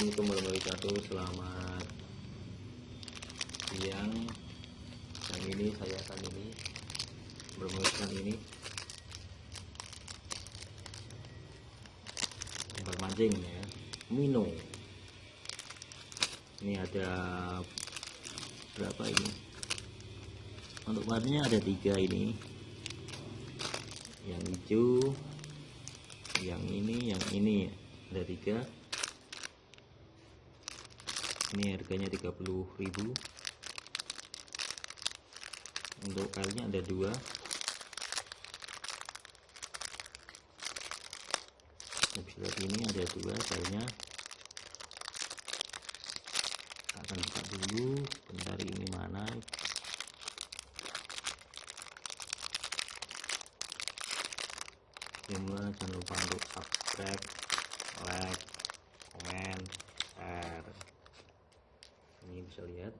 Assalamualaikum warahmatullahi wabarakatuh. Selamat siang. Yang ini saya akan ini Bermainkan ini. Tempat mancing ya. Mino. Ini ada Berapa ini? Untuk warnanya ada tiga ini. Yang hijau Yang ini Yang ini. Ada tiga ini harganya 30.000 untuk kailnya ada dua. Bisa lihat ini ada dua kailnya akan buka dulu bentar ini mana. Jangan lupa untuk subscribe like komen share ini bisa lihat.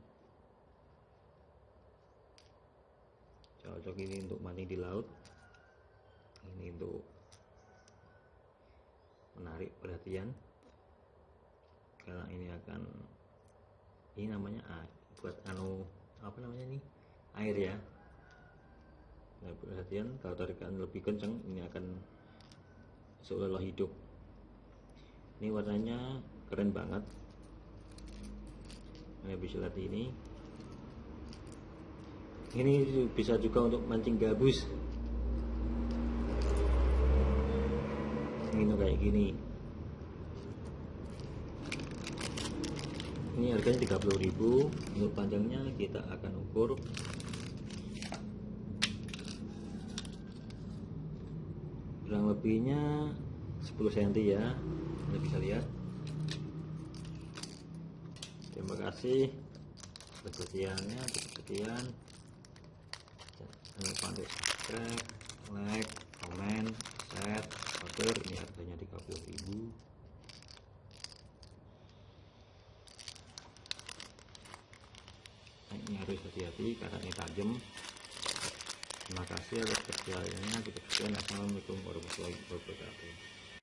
Cocok ini untuk mancing di laut. Ini untuk menarik perhatian. Karena ini akan ini namanya ah, buat anu apa namanya ini? Air ya. Nah, perhatian kalau tarikan lebih kencang ini akan seolah-olah hidup. Ini warnanya keren banget Bisa lihat ini. Ini bisa juga untuk mancing gabus. Ini kayak gini. Ini harganya 30.000 untuk panjangnya kita akan ukur. Kurang lebihnya 10 cm ya. Anda bisa lihat terima kasih. Perhatiannya sekian jangan lupa untuk subscribe like komen share order. Ini harganya 30.000 nah, ini harus hati-hati karena ini tajam. Terima kasih atas percayanya kita sekian assalamualaikum warahmatullahi wabarakatuh